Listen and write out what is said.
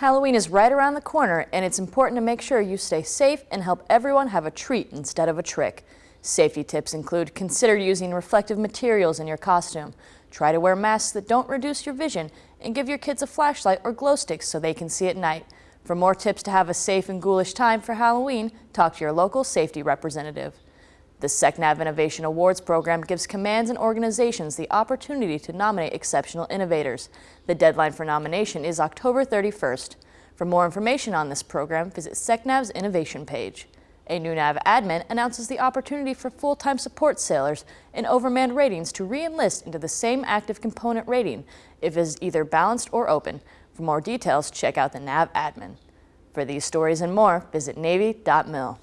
Halloween is right around the corner and it's important to make sure you stay safe and help everyone have a treat instead of a trick. Safety tips include consider using reflective materials in your costume, try to wear masks that don't reduce your vision, and give your kids a flashlight or glow sticks so they can see at night. For more tips to have a safe and ghoulish time for Halloween, talk to your local safety representative. The SecNav Innovation Awards program gives commands and organizations the opportunity to nominate exceptional innovators. The deadline for nomination is October 31st. For more information on this program, visit SecNav's innovation page. A new NAV admin announces the opportunity for full-time support sailors in overmanned ratings to re-enlist into the same active component rating if it is either balanced or open. For more details, check out the NAV admin. For these stories and more, visit Navy.mil.